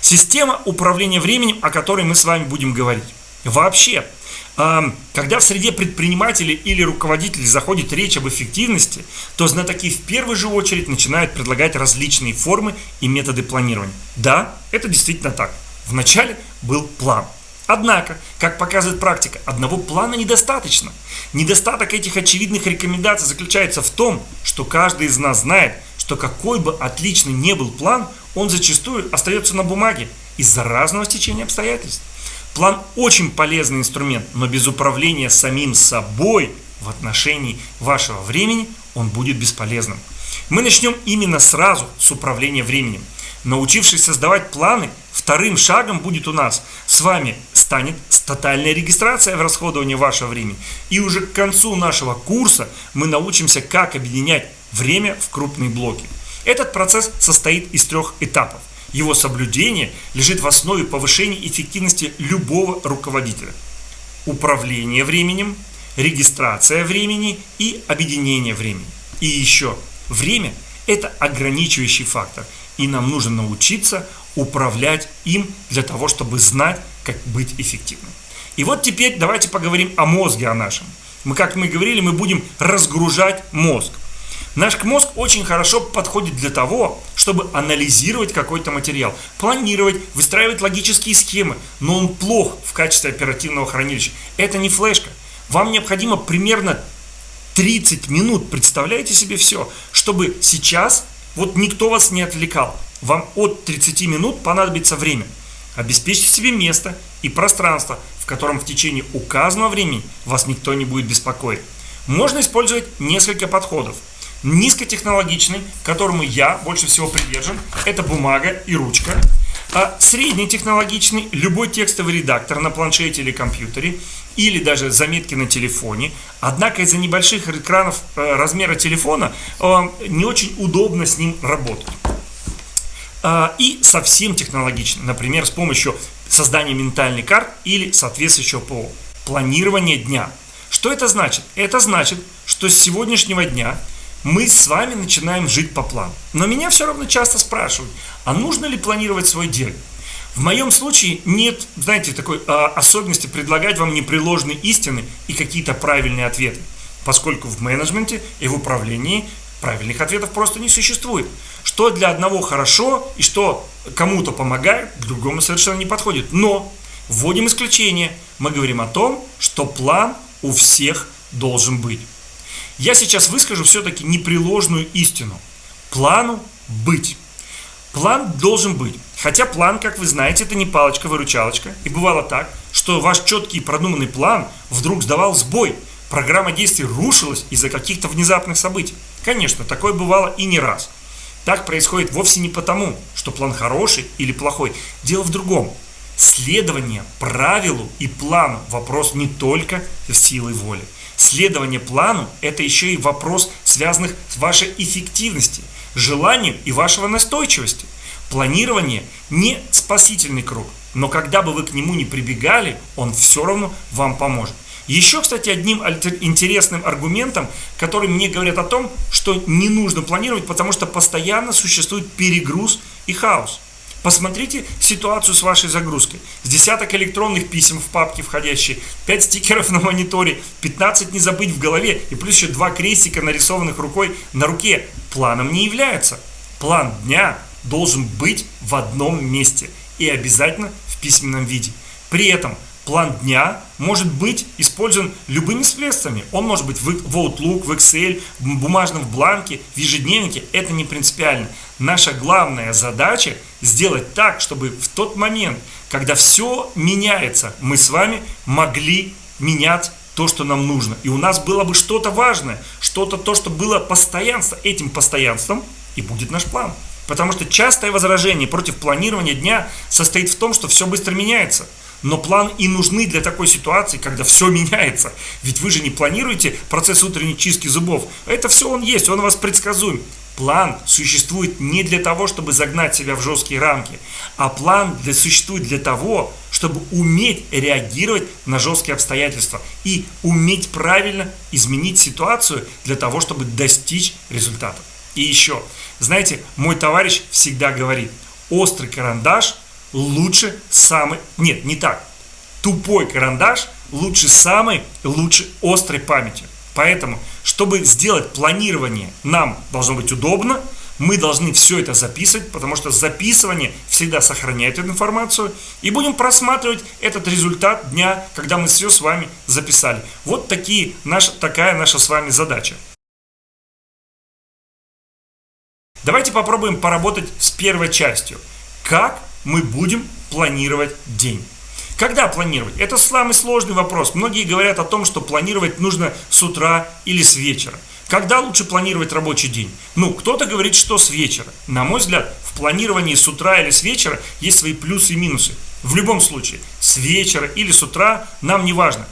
Система управления временем, о которой мы с вами будем говорить. Вообще, когда в среде предпринимателей или руководителей заходит речь об эффективности, то знатоки в первую же очередь начинают предлагать различные формы и методы планирования. Да, это действительно так. Вначале был план. Однако, как показывает практика, одного плана недостаточно. Недостаток этих очевидных рекомендаций заключается в том, что каждый из нас знает, что какой бы отличный не был план, он зачастую остается на бумаге из-за разного стечения обстоятельств. План очень полезный инструмент, но без управления самим собой в отношении вашего времени он будет бесполезным. Мы начнем именно сразу с управления временем. Научившись создавать планы, вторым шагом будет у нас с вами станет тотальная регистрация в расходовании вашего времени. И уже к концу нашего курса мы научимся, как объединять время в крупные блоки. Этот процесс состоит из трех этапов. Его соблюдение лежит в основе повышения эффективности любого руководителя. Управление временем, регистрация времени и объединение времени. И еще, время – это ограничивающий фактор, и нам нужно научиться управлять им для того, чтобы знать, как быть эффективным. И вот теперь давайте поговорим о мозге о нашем. Мы, как мы говорили, мы будем разгружать мозг. Наш мозг очень хорошо подходит для того, чтобы анализировать какой-то материал, планировать, выстраивать логические схемы, но он плох в качестве оперативного хранилища. Это не флешка. Вам необходимо примерно 30 минут, представляете себе все, чтобы сейчас вот никто вас не отвлекал. Вам от 30 минут понадобится время. Обеспечьте себе место и пространство, в котором в течение указанного времени вас никто не будет беспокоить. Можно использовать несколько подходов – Низкотехнологичный, которому я больше всего привержен, это бумага и ручка. А среднетехнологичный, любой текстовый редактор на планшете или компьютере, или даже заметки на телефоне. Однако из-за небольших экранов э, размера телефона э, не очень удобно с ним работать. А, и совсем технологично, например, с помощью создания ментальной карт или соответствующего ПО. Планирование дня. Что это значит? Это значит, что с сегодняшнего дня мы с вами начинаем жить по плану. Но меня все равно часто спрашивают, а нужно ли планировать свой день? В моем случае нет, знаете, такой а, особенности предлагать вам непреложные истины и какие-то правильные ответы, поскольку в менеджменте и в управлении правильных ответов просто не существует. Что для одного хорошо и что кому-то помогает, к другому совершенно не подходит. Но вводим исключение. Мы говорим о том, что план у всех должен быть. Я сейчас выскажу все-таки непреложную истину. Плану быть. План должен быть. Хотя план, как вы знаете, это не палочка-выручалочка. И бывало так, что ваш четкий продуманный план вдруг сдавал сбой. Программа действий рушилась из-за каких-то внезапных событий. Конечно, такое бывало и не раз. Так происходит вовсе не потому, что план хороший или плохой. Дело в другом. Следование правилу и плану – вопрос не только силой воли. Следование плану – это еще и вопрос, связанных с вашей эффективностью, желанием и вашего настойчивости. Планирование не спасительный круг, но когда бы вы к нему не прибегали, он все равно вам поможет. Еще, кстати, одним интересным аргументом, который мне говорят о том, что не нужно планировать, потому что постоянно существует перегруз и хаос. Посмотрите ситуацию с вашей загрузкой. С десяток электронных писем в папке входящие, 5 стикеров на мониторе, 15 не забыть в голове и плюс еще два крестика, нарисованных рукой на руке. Планом не является. План дня должен быть в одном месте и обязательно в письменном виде. При этом план дня может быть использован любыми средствами. Он может быть в Outlook, в Excel, бумажном в бланке, в ежедневнике. Это не принципиально. Наша главная задача сделать так, чтобы в тот момент, когда все меняется, мы с вами могли менять то, что нам нужно. И у нас было бы что-то важное, что-то то, что было постоянство. Этим постоянством и будет наш план. Потому что частое возражение против планирования дня состоит в том, что все быстро меняется. Но план и нужны для такой ситуации, когда все меняется. Ведь вы же не планируете процесс утренней чистки зубов. Это все он есть, он у вас предсказуем. План существует не для того, чтобы загнать себя в жесткие рамки, а план для, существует для того, чтобы уметь реагировать на жесткие обстоятельства и уметь правильно изменить ситуацию для того, чтобы достичь результатов. И еще, знаете, мой товарищ всегда говорит, острый карандаш лучше самый... Нет, не так. Тупой карандаш лучше самой лучшей острой памяти. Поэтому, чтобы сделать планирование нам должно быть удобно, мы должны все это записывать, потому что записывание всегда сохраняет эту информацию. И будем просматривать этот результат дня, когда мы все с вами записали. Вот такие, наша, такая наша с вами задача. Давайте попробуем поработать с первой частью. Как мы будем планировать день? Когда планировать? Это самый сложный вопрос. Многие говорят о том, что планировать нужно с утра или с вечера. Когда лучше планировать рабочий день? Ну, кто-то говорит, что с вечера. На мой взгляд, в планировании с утра или с вечера есть свои плюсы и минусы. В любом случае, с вечера или с утра нам не важно.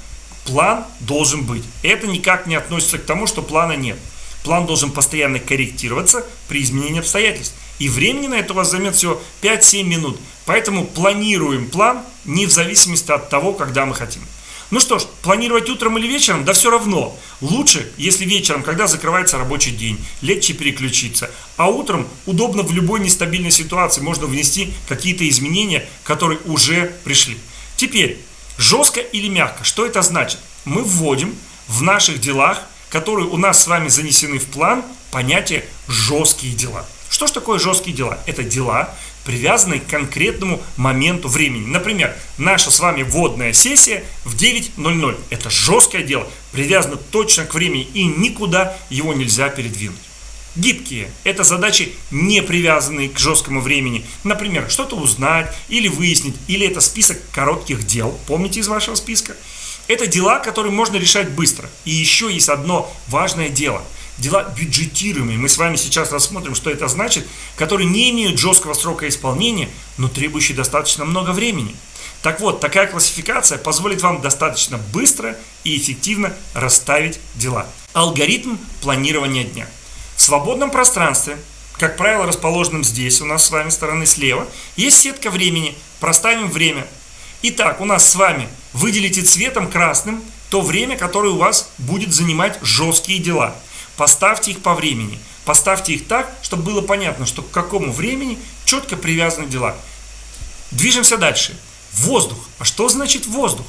План должен быть. Это никак не относится к тому, что плана нет. План должен постоянно корректироваться при изменении обстоятельств. И времени на это у вас займет всего 5-7 минут. Поэтому планируем план не в зависимости от того, когда мы хотим. Ну что ж, планировать утром или вечером, да все равно. Лучше, если вечером, когда закрывается рабочий день, легче переключиться. А утром удобно в любой нестабильной ситуации можно внести какие-то изменения, которые уже пришли. Теперь, жестко или мягко, что это значит? Мы вводим в наших делах, которые у нас с вами занесены в план, понятие «жесткие дела». Что же такое жесткие дела? Это дела, привязанные к конкретному моменту времени. Например, наша с вами вводная сессия в 9.00. Это жесткое дело, привязано точно к времени и никуда его нельзя передвинуть. Гибкие – это задачи, не привязанные к жесткому времени. Например, что-то узнать или выяснить, или это список коротких дел. Помните из вашего списка? Это дела, которые можно решать быстро. И еще есть одно важное дело – дела бюджетируемые. Мы с вами сейчас рассмотрим, что это значит, которые не имеют жесткого срока исполнения, но требующие достаточно много времени. Так вот, такая классификация позволит вам достаточно быстро и эффективно расставить дела. Алгоритм планирования дня. В свободном пространстве, как правило, расположенном здесь, у нас с вами стороны слева, есть сетка времени. Проставим время. Итак, у нас с вами выделите цветом красным то время, которое у вас будет занимать жесткие дела – Поставьте их по времени. Поставьте их так, чтобы было понятно, что к какому времени четко привязаны дела. Движемся дальше. Воздух. А что значит воздух?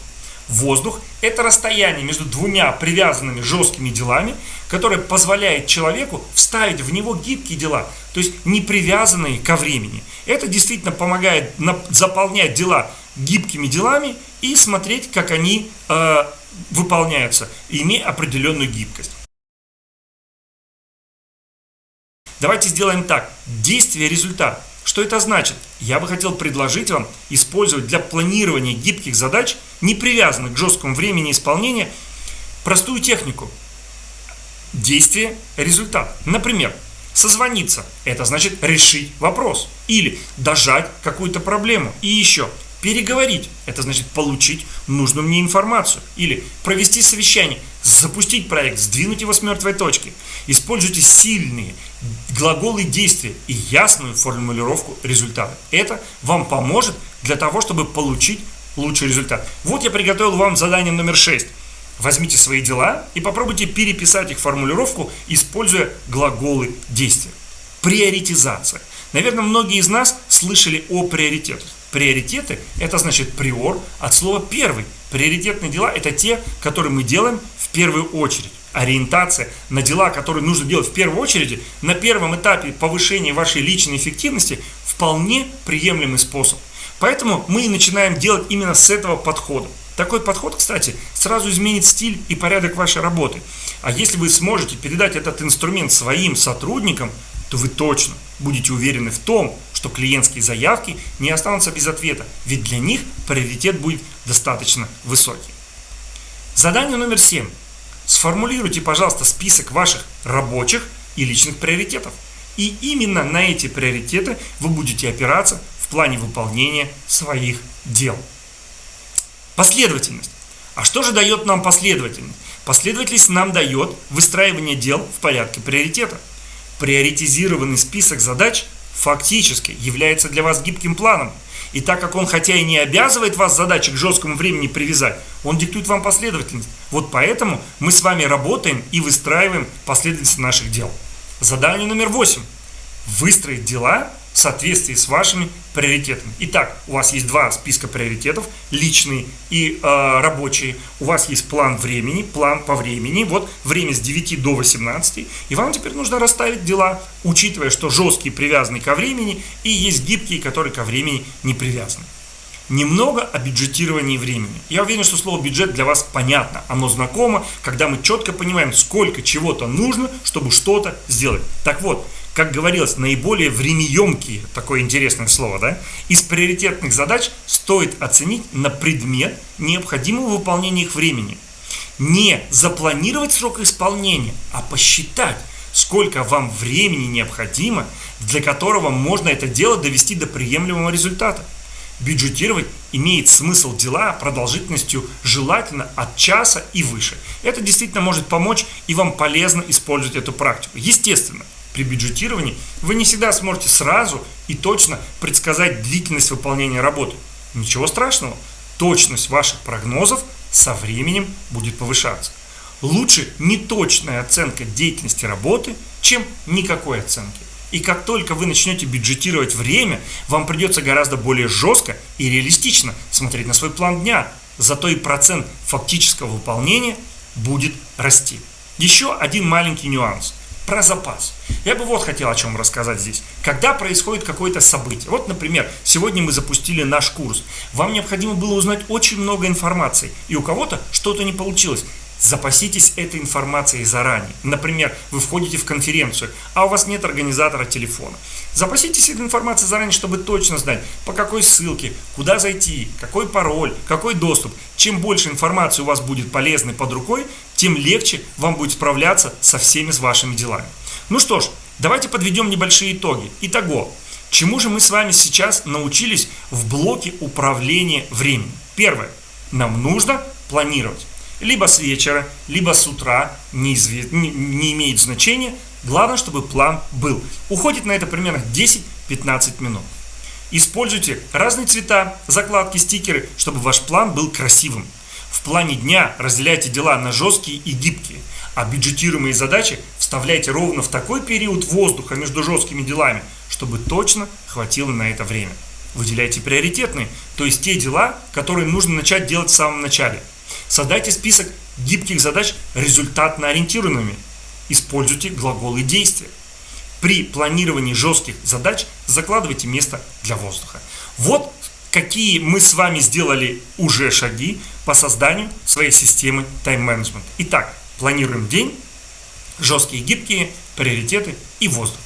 Воздух – это расстояние между двумя привязанными жесткими делами, которое позволяет человеку вставить в него гибкие дела, то есть не привязанные ко времени. Это действительно помогает заполнять дела гибкими делами и смотреть, как они э, выполняются, имея определенную гибкость. Давайте сделаем так. Действие, результат. Что это значит? Я бы хотел предложить вам использовать для планирования гибких задач, не привязанных к жесткому времени исполнения, простую технику. Действие, результат. Например, созвониться. Это значит решить вопрос. Или дожать какую-то проблему. И еще переговорить. Это значит получить нужную мне информацию. Или провести совещание, запустить проект, сдвинуть его с мертвой точки. Используйте сильные глаголы действия и ясную формулировку результата. Это вам поможет для того, чтобы получить лучший результат. Вот я приготовил вам задание номер 6. Возьмите свои дела и попробуйте переписать их формулировку, используя глаголы действия. Приоритизация. Наверное, многие из нас слышали о приоритетах. Приоритеты – это значит приор от слова «первый». Приоритетные дела – это те, которые мы делаем в первую очередь. Ориентация на дела, которые нужно делать в первую очередь, на первом этапе повышения вашей личной эффективности вполне приемлемый способ. Поэтому мы и начинаем делать именно с этого подхода. Такой подход, кстати, сразу изменит стиль и порядок вашей работы. А если вы сможете передать этот инструмент своим сотрудникам, то вы точно будете уверены в том, что клиентские заявки не останутся без ответа, ведь для них приоритет будет достаточно высокий. Задание номер 7. Сформулируйте, пожалуйста, список ваших рабочих и личных приоритетов. И именно на эти приоритеты вы будете опираться в плане выполнения своих дел. Последовательность. А что же дает нам последовательность? Последовательность нам дает выстраивание дел в порядке приоритета. Приоритизированный список задач фактически является для вас гибким планом. И так как он хотя и не обязывает вас задачи к жесткому времени привязать, он диктует вам последовательность. Вот поэтому мы с вами работаем и выстраиваем последовательность наших дел. Задание номер восемь. Выстроить дела соответствии с вашими приоритетами. Итак, у вас есть два списка приоритетов, личные и э, рабочие. У вас есть план времени, план по времени. Вот время с 9 до 18. И вам теперь нужно расставить дела, учитывая, что жесткие привязаны ко времени и есть гибкие, которые ко времени не привязаны. Немного о бюджетировании времени. Я уверен, что слово бюджет для вас понятно, оно знакомо, когда мы четко понимаем, сколько чего-то нужно, чтобы что-то сделать. Так вот, как говорилось, наиболее времяемкие, такое интересное слово, да, из приоритетных задач стоит оценить на предмет необходимого выполнения их времени. Не запланировать срок исполнения, а посчитать, сколько вам времени необходимо, для которого можно это дело довести до приемлемого результата бюджетировать имеет смысл дела продолжительностью желательно от часа и выше. Это действительно может помочь и вам полезно использовать эту практику. Естественно, при бюджетировании вы не всегда сможете сразу и точно предсказать длительность выполнения работы. Ничего страшного, точность ваших прогнозов со временем будет повышаться. Лучше неточная оценка деятельности работы, чем никакой оценки. И как только вы начнете бюджетировать время, вам придется гораздо более жестко и реалистично смотреть на свой план дня. Зато и процент фактического выполнения будет расти. Еще один маленький нюанс про запас. Я бы вот хотел о чем рассказать здесь. Когда происходит какое-то событие, вот, например, сегодня мы запустили наш курс, вам необходимо было узнать очень много информации, и у кого-то что-то не получилось. Запаситесь этой информацией заранее. Например, вы входите в конференцию, а у вас нет организатора телефона. Запаситесь этой информацией заранее, чтобы точно знать, по какой ссылке, куда зайти, какой пароль, какой доступ. Чем больше информации у вас будет полезной под рукой, тем легче вам будет справляться со всеми с вашими делами. Ну что ж, давайте подведем небольшие итоги. Итого, чему же мы с вами сейчас научились в блоке управления временем? Первое. Нам нужно планировать либо с вечера, либо с утра, неизвест... не, не имеет значения. Главное, чтобы план был. Уходит на это примерно 10-15 минут. Используйте разные цвета, закладки, стикеры, чтобы ваш план был красивым. В плане дня разделяйте дела на жесткие и гибкие, а бюджетируемые задачи вставляйте ровно в такой период воздуха между жесткими делами, чтобы точно хватило на это время. Выделяйте приоритетные, то есть те дела, которые нужно начать делать в самом начале – Создайте список гибких задач результатно ориентированными. Используйте глаголы действия. При планировании жестких задач закладывайте место для воздуха. Вот какие мы с вами сделали уже шаги по созданию своей системы тайм-менеджмента. Итак, планируем день, жесткие гибкие, приоритеты и воздух.